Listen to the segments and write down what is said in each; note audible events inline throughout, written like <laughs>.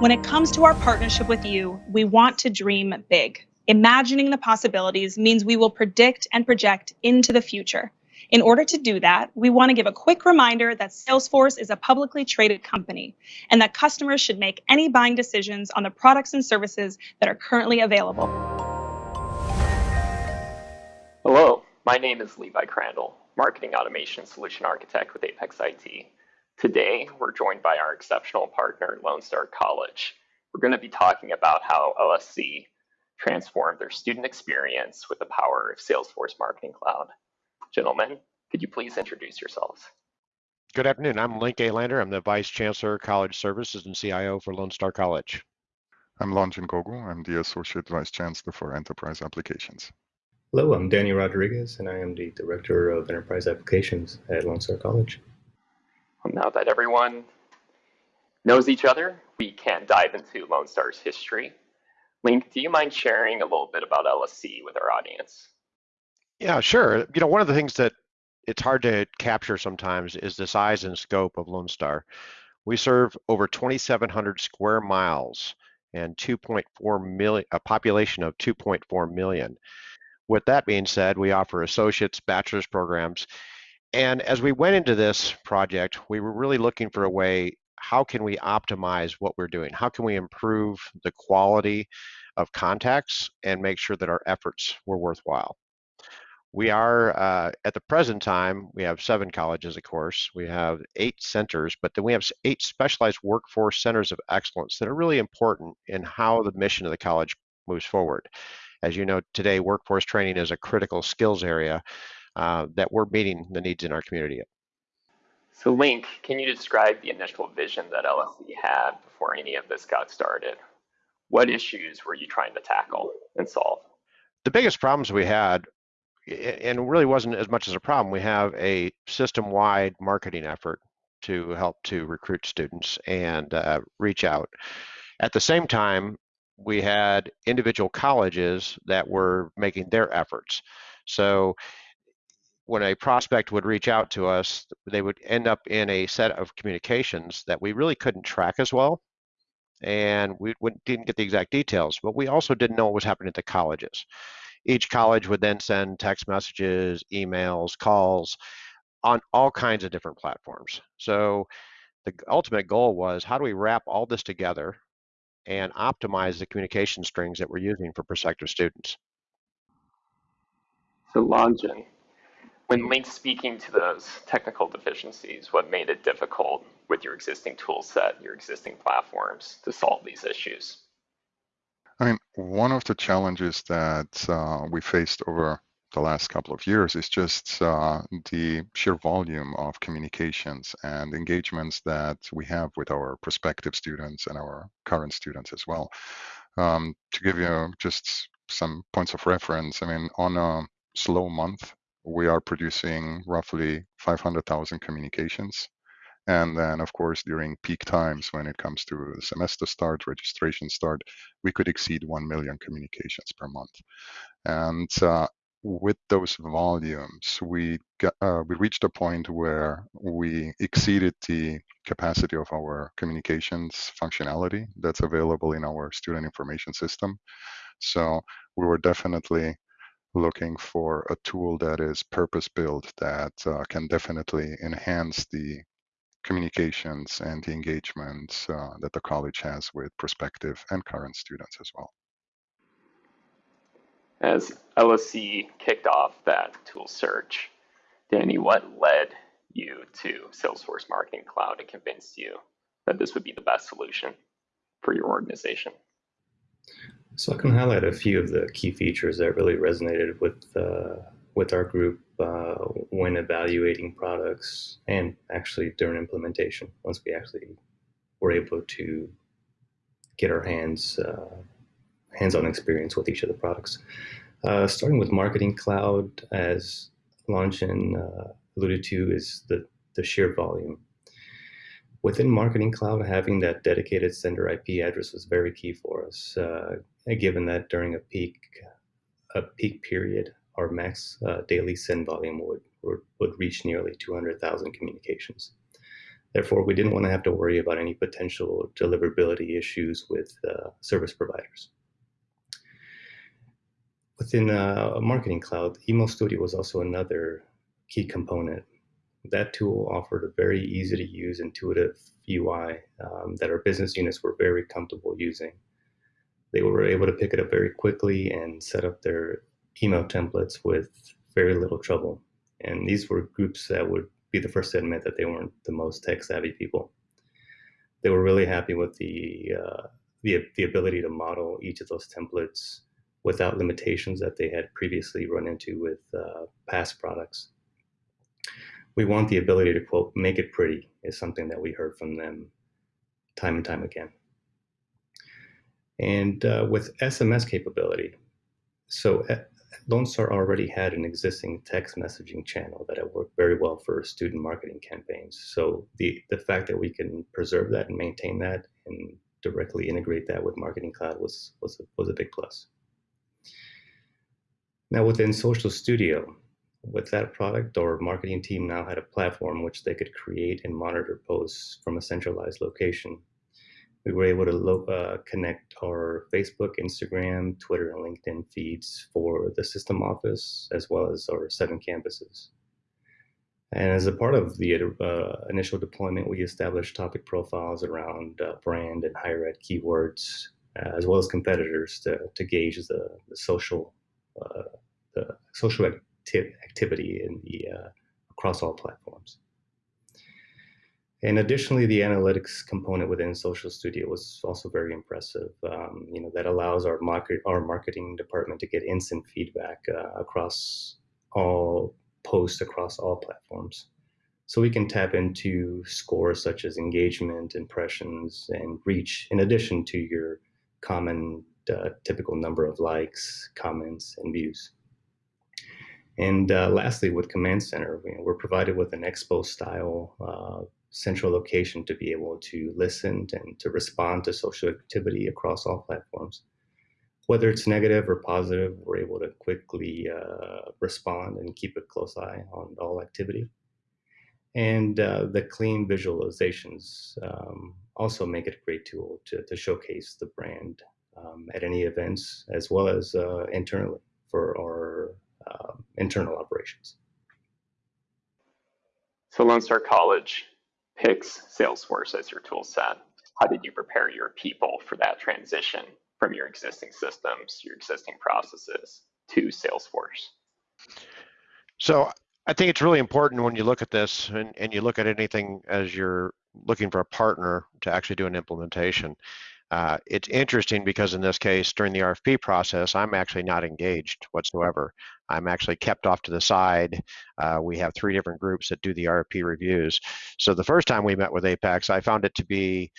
When it comes to our partnership with you, we want to dream big. Imagining the possibilities means we will predict and project into the future. In order to do that, we want to give a quick reminder that Salesforce is a publicly traded company and that customers should make any buying decisions on the products and services that are currently available. Hello, my name is Levi Crandall, Marketing Automation Solution Architect with Apex IT. Today, we're joined by our exceptional partner, Lone Star College. We're going to be talking about how LSC transformed their student experience with the power of Salesforce Marketing Cloud. Gentlemen, could you please introduce yourselves? Good afternoon. I'm Link Alander. I'm the Vice Chancellor, College Services and CIO for Lone Star College. I'm Longjin Gogu. I'm the Associate Vice Chancellor for Enterprise Applications. Hello, I'm Danny Rodriguez, and I am the Director of Enterprise Applications at Lone Star College. Now that everyone knows each other, we can dive into Lone Star's history. Link, do you mind sharing a little bit about LSC with our audience? Yeah, sure. You know, one of the things that it's hard to capture sometimes is the size and scope of Lone Star. We serve over 2,700 square miles and 2.4 million, a population of 2.4 million. With that being said, we offer associates, bachelor's programs, and as we went into this project, we were really looking for a way, how can we optimize what we're doing? How can we improve the quality of contacts and make sure that our efforts were worthwhile? We are, uh, at the present time, we have seven colleges, of course. We have eight centers, but then we have eight specialized workforce centers of excellence that are really important in how the mission of the college moves forward. As you know, today, workforce training is a critical skills area uh, that we're meeting the needs in our community. So, Link, can you describe the initial vision that LSC had before any of this got started? What issues were you trying to tackle and solve? The biggest problems we had and really wasn't as much as a problem. We have a system-wide marketing effort to help to recruit students and uh, reach out. At the same time, we had individual colleges that were making their efforts. So when a prospect would reach out to us, they would end up in a set of communications that we really couldn't track as well. And we didn't get the exact details, but we also didn't know what was happening at the colleges. Each college would then send text messages, emails, calls on all kinds of different platforms. So the ultimate goal was how do we wrap all this together and optimize the communication strings that we're using for prospective students? So Longjin, when Link speaking to those technical deficiencies, what made it difficult with your existing tool set, your existing platforms to solve these issues? I mean, one of the challenges that uh, we faced over the last couple of years is just uh, the sheer volume of communications and engagements that we have with our prospective students and our current students as well. Um, to give you just some points of reference, I mean, on a slow month, we are producing roughly 500,000 communications and then, of course, during peak times when it comes to semester start, registration start, we could exceed 1 million communications per month. And uh, with those volumes, we got, uh, we reached a point where we exceeded the capacity of our communications functionality that's available in our student information system. So we were definitely looking for a tool that is purpose built that uh, can definitely enhance the communications and the engagements uh, that the college has with prospective and current students as well. As LSC kicked off that tool search, Danny, what led you to Salesforce Marketing Cloud and convinced you that this would be the best solution for your organization? So I can highlight a few of the key features that really resonated with uh, with our group uh, when evaluating products and actually during implementation once we actually were able to get our hands uh, hands-on experience with each of the products. Uh, starting with Marketing Cloud, as Longjin uh, alluded to, is the, the sheer volume. Within Marketing Cloud, having that dedicated sender IP address was very key for us, uh, given that during a peak a peak period, our max uh, daily send volume would, would, would reach nearly 200,000 communications. Therefore, we didn't want to have to worry about any potential deliverability issues with uh, service providers. Within uh, Marketing Cloud, Email Studio was also another key component. That tool offered a very easy to use, intuitive UI um, that our business units were very comfortable using. They were able to pick it up very quickly and set up their email templates with very little trouble. And these were groups that would be the first to admit that they weren't the most tech savvy people. They were really happy with the, uh, the, the ability to model each of those templates without limitations that they had previously run into with uh, past products. We want the ability to quote, make it pretty is something that we heard from them time and time again. And uh, with SMS capability, so uh, Lone Star already had an existing text messaging channel that had worked very well for student marketing campaigns. So the, the fact that we can preserve that and maintain that and directly integrate that with Marketing Cloud was, was, a, was a big plus. Now within Social Studio, with that product, our marketing team now had a platform which they could create and monitor posts from a centralized location. We were able to uh, connect our Facebook, Instagram, Twitter, and LinkedIn feeds for the system office, as well as our seven campuses. And as a part of the uh, initial deployment, we established topic profiles around uh, brand and higher ed keywords, uh, as well as competitors to, to gauge the, the social uh, the social acti activity in the uh, across all platforms. And additionally, the analytics component within Social Studio was also very impressive. Um, you know, that allows our market, our marketing department to get instant feedback uh, across all posts across all platforms. So we can tap into scores such as engagement, impressions, and reach, in addition to your common uh, typical number of likes, comments, and views. And uh, lastly, with Command Center, know, we're provided with an expo style uh, central location to be able to listen and to respond to social activity across all platforms. Whether it's negative or positive, we're able to quickly uh, respond and keep a close eye on all activity. And uh, the clean visualizations um, also make it a great tool to, to showcase the brand um, at any events as well as uh, internally for our um, internal operations. So Lone Star College picks Salesforce as your tool set. How did you prepare your people for that transition from your existing systems, your existing processes to Salesforce? So I think it's really important when you look at this and, and you look at anything as you're looking for a partner to actually do an implementation. Uh, it's interesting because in this case, during the RFP process, I'm actually not engaged whatsoever. I'm actually kept off to the side. Uh, we have three different groups that do the RFP reviews. So the first time we met with Apex, I found it to be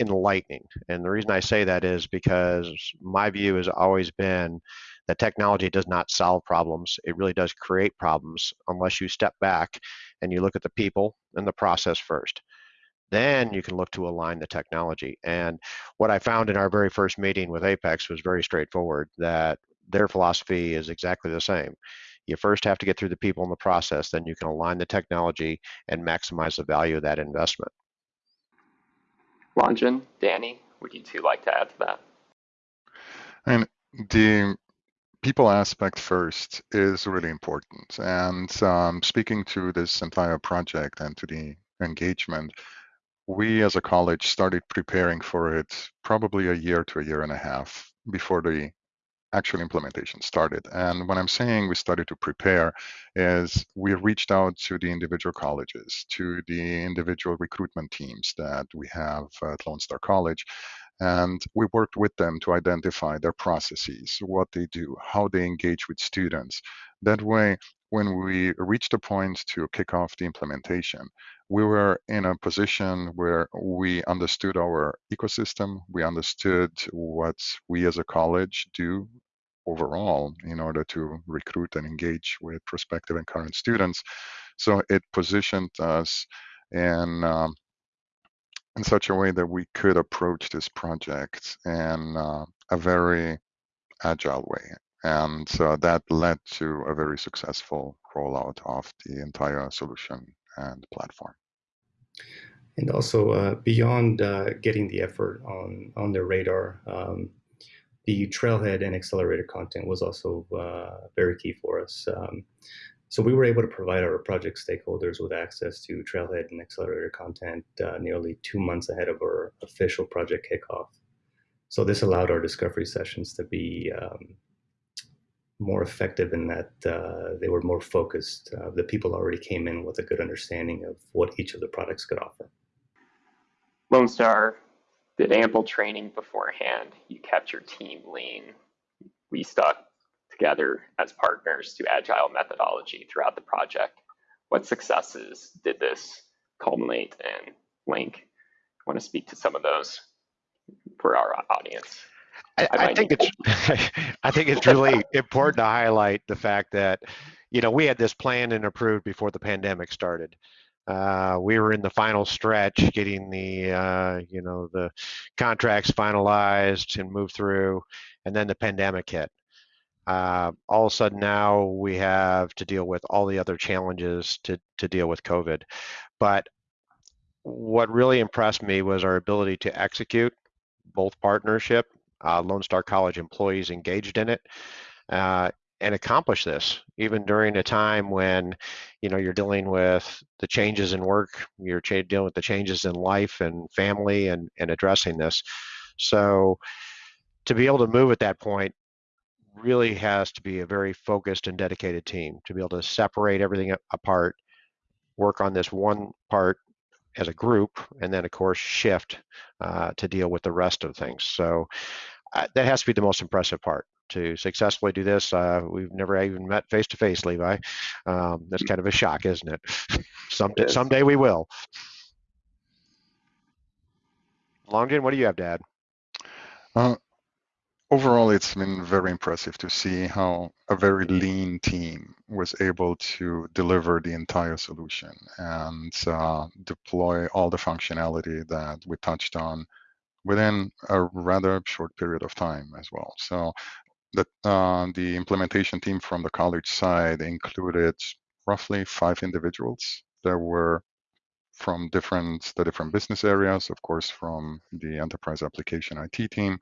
enlightening. And the reason I say that is because my view has always been that technology does not solve problems. It really does create problems unless you step back and you look at the people and the process first then you can look to align the technology. And what I found in our very first meeting with Apex was very straightforward that their philosophy is exactly the same. You first have to get through the people in the process, then you can align the technology and maximize the value of that investment. Ranjan, Danny, would you two like to add to that? And the people aspect first is really important. And um, speaking to this entire project and to the engagement, we as a college started preparing for it probably a year to a year and a half before the actual implementation started. And when I'm saying we started to prepare is we reached out to the individual colleges, to the individual recruitment teams that we have at Lone Star College. And we worked with them to identify their processes, what they do, how they engage with students. That way, when we reached a point to kick off the implementation, we were in a position where we understood our ecosystem, we understood what we as a college do overall in order to recruit and engage with prospective and current students. So it positioned us in um, in such a way that we could approach this project in uh, a very agile way. And so that led to a very successful rollout of the entire solution and platform. And also, uh, beyond uh, getting the effort on, on their radar, um, the trailhead and accelerator content was also uh, very key for us. Um, so we were able to provide our project stakeholders with access to trailhead and accelerator content uh, nearly two months ahead of our official project kickoff. So this allowed our discovery sessions to be um, more effective in that uh, they were more focused. Uh, the people already came in with a good understanding of what each of the products could offer. Lone Star did ample training beforehand. You kept your team lean. We stuck together as partners to agile methodology throughout the project. What successes did this culminate in? Link, I want to speak to some of those for our audience. I, I think it's <laughs> I think it's really important to highlight the fact that you know we had this planned and approved before the pandemic started. Uh, we were in the final stretch, getting the uh, you know the contracts finalized and moved through, and then the pandemic hit. Uh, all of a sudden now we have to deal with all the other challenges to to deal with COVID. But what really impressed me was our ability to execute both partnership, uh, Lone Star College employees engaged in it, uh, and accomplish this even during a time when you know you're dealing with the changes in work you're dealing with the changes in life and family and and addressing this. So to be able to move at that point really has to be a very focused and dedicated team to be able to separate everything apart work on this one part as a group and then of course shift uh, to deal with the rest of things so uh, that has to be the most impressive part to successfully do this. Uh, we've never even met face to face, Levi. Um, that's kind of a shock, isn't it? <laughs> someday, it someday we will. Longden, what do you have to add? Uh, overall, it's been very impressive to see how a very lean team was able to deliver the entire solution and uh, deploy all the functionality that we touched on within a rather short period of time as well. So the, uh, the implementation team from the college side included roughly five individuals that were from different the different business areas, of course, from the enterprise application IT team,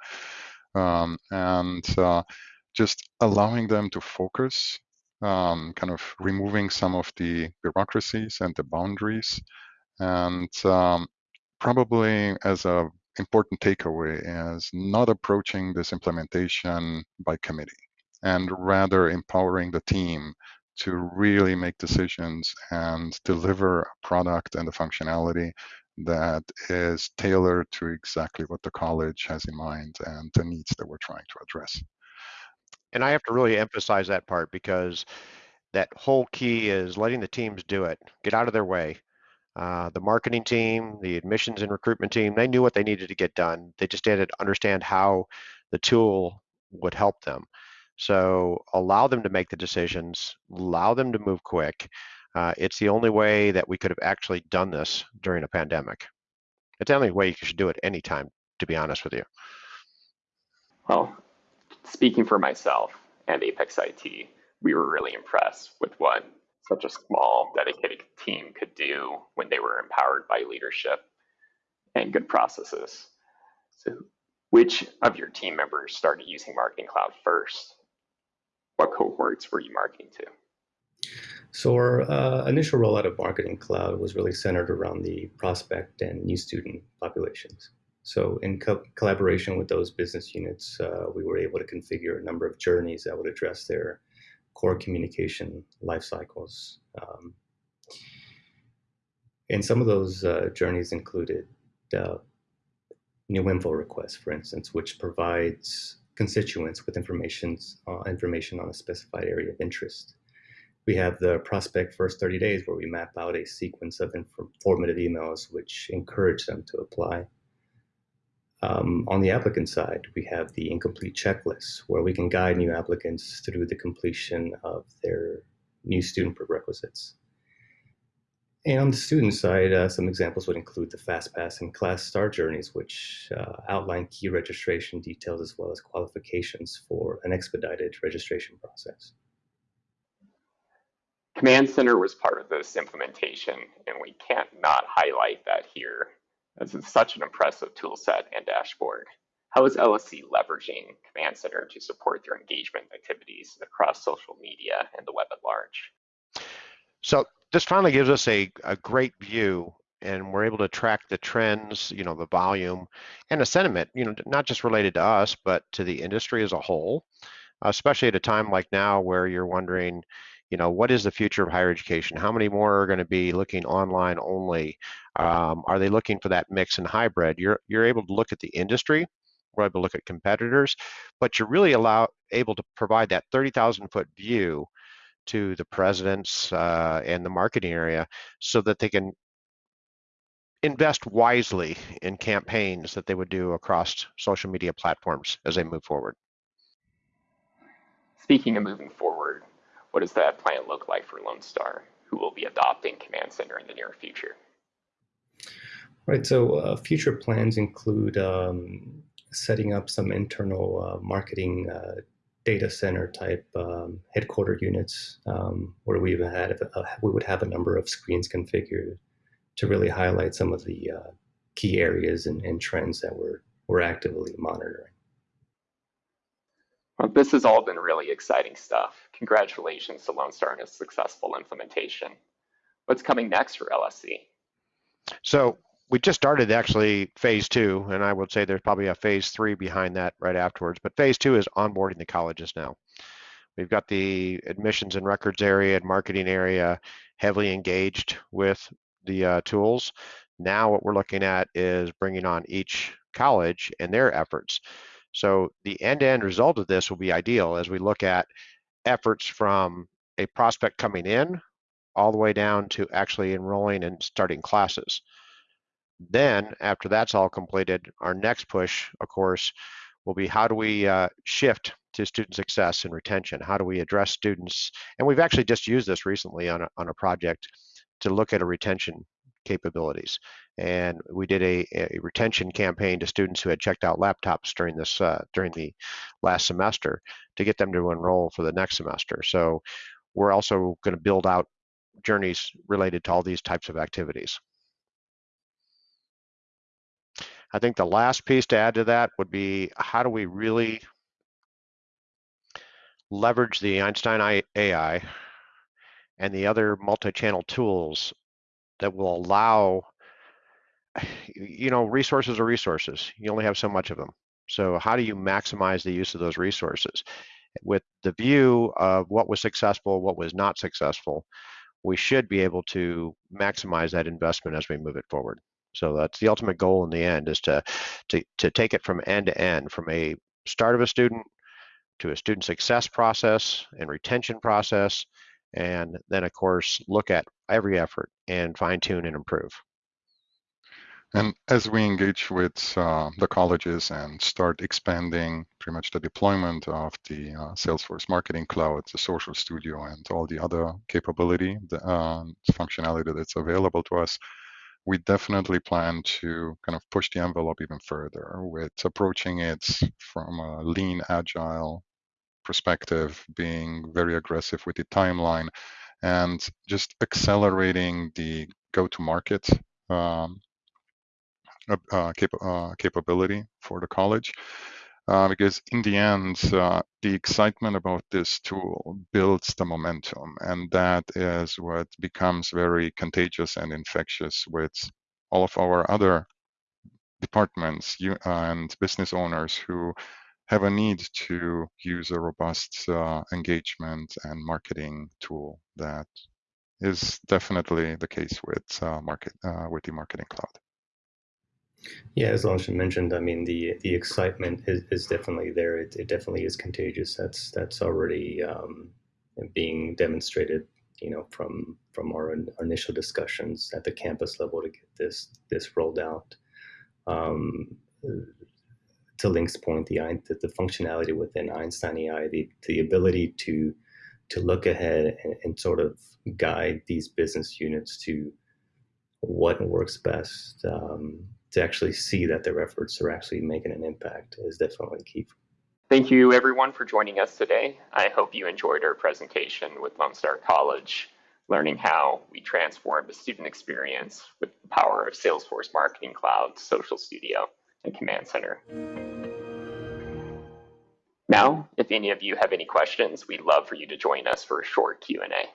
um, and uh, just allowing them to focus, um, kind of removing some of the bureaucracies and the boundaries, and um, probably as a important takeaway is not approaching this implementation by committee and rather empowering the team to really make decisions and deliver a product and the functionality that is tailored to exactly what the college has in mind and the needs that we're trying to address. And I have to really emphasize that part because that whole key is letting the teams do it, get out of their way, uh, the marketing team, the admissions and recruitment team, they knew what they needed to get done. They just didn't understand how the tool would help them. So allow them to make the decisions, allow them to move quick. Uh, it's the only way that we could have actually done this during a pandemic. It's the only way you should do it anytime, to be honest with you. Well, speaking for myself and Apex IT, we were really impressed with what such a small, dedicated team could do when they were empowered by leadership and good processes. So, which of your team members started using Marketing Cloud first? What cohorts were you marketing to? So our uh, initial rollout of Marketing Cloud was really centered around the prospect and new student populations. So in co collaboration with those business units, uh, we were able to configure a number of journeys that would address their core communication life cycles. Um, and some of those uh, journeys included uh, new info requests, for instance, which provides constituents with information, uh, information on a specified area of interest. We have the prospect first 30 days where we map out a sequence of informative emails which encourage them to apply. Um, on the applicant side, we have the incomplete checklist where we can guide new applicants through the completion of their new student prerequisites. And on the student side, uh, some examples would include the FastPass and Class Start journeys, which uh, outline key registration details as well as qualifications for an expedited registration process. Command Center was part of this implementation, and we can't not highlight that here, as it's such an impressive tool set and dashboard. How is LSC leveraging Command Center to support their engagement activities across social media and the web at large? So this finally gives us a, a great view and we're able to track the trends, you know, the volume and the sentiment, you know, not just related to us, but to the industry as a whole, especially at a time like now where you're wondering, you know, what is the future of higher education? How many more are going to be looking online only? Um, are they looking for that mix and hybrid? You're you're able to look at the industry, we're able to look at competitors, but you're really allow able to provide that 30,000 foot view to the presidents uh, and the marketing area so that they can invest wisely in campaigns that they would do across social media platforms as they move forward. Speaking of moving forward, what does that plan look like for Lone Star, who will be adopting Command Center in the near future? Right, so uh, future plans include um, setting up some internal uh, marketing uh, data center type um, headquarter units um, where we have a, we would have a number of screens configured to really highlight some of the uh, key areas and, and, trends that we're, we're actively monitoring. Well, this has all been really exciting stuff. Congratulations to Lone Star on a successful implementation. What's coming next for LSC? So we just started actually phase two, and I would say there's probably a phase three behind that right afterwards. But phase two is onboarding the colleges now. We've got the admissions and records area and marketing area heavily engaged with the uh, tools. Now what we're looking at is bringing on each college and their efforts. So the end-to-end result of this will be ideal as we look at efforts from a prospect coming in all the way down to actually enrolling and starting classes. Then after that's all completed, our next push, of course, will be how do we uh, shift to student success and retention? How do we address students? And we've actually just used this recently on a, on a project to look at a retention capabilities. And we did a, a, retention campaign to students who had checked out laptops during this uh, during the last semester to get them to enroll for the next semester. So we're also going to build out journeys related to all these types of activities. I think the last piece to add to that would be how do we really leverage the Einstein AI and the other multi-channel tools that will allow <sighs> you know resources are resources. You only have so much of them. So how do you maximize the use of those resources? With the view of what was successful what was not successful we should be able to maximize that investment as we move it forward. So that's the ultimate goal in the end is to to, to take it from end to end from a start of a student to a student success process and retention process and then of course look at every effort and fine tune and improve. And as we engage with uh, the colleges and start expanding pretty much the deployment of the uh, Salesforce Marketing Cloud, the Social Studio, and all the other capability, the uh, functionality that's available to us, we definitely plan to kind of push the envelope even further with approaching it from a lean, agile perspective, being very aggressive with the timeline, and just accelerating the go-to-market um, uh, cap- uh, capability for the college. Uh, because in the end, uh, the excitement about this tool builds the momentum, and that is what becomes very contagious and infectious with all of our other departments and business owners who have a need to use a robust uh, engagement and marketing tool that is definitely the case with uh, market uh, with the marketing cloud. Yeah, as Lanshan mentioned, I mean the the excitement is, is definitely there. It, it definitely is contagious. That's that's already um, being demonstrated. You know, from from our, our, initial discussions at the campus level to get this this rolled out. Um, to Link's point, the, the, the functionality within Einstein AI, the, the ability to to look ahead and, and, sort of guide these business units to what works best, um, to actually see that their efforts are actually making an impact is definitely key. Thank you everyone for joining us today. I hope you enjoyed our presentation with Lone Star College. learning how we transform the student experience with the power of Salesforce Marketing Cloud, Social Studio, and Command Center. Now, if any of you have any questions, we'd love for you to join us for a short Q&A.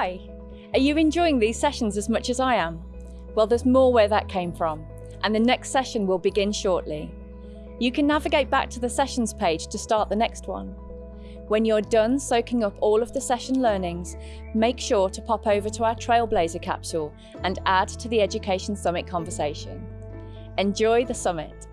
Hi! Are you enjoying these sessions as much as I am? Well, there's more where that came from, and the next session will begin shortly. You can navigate back to the sessions page to start the next one. When you're done soaking up all of the session learnings, make sure to pop over to our Trailblazer capsule and add to the Education Summit conversation. Enjoy the summit.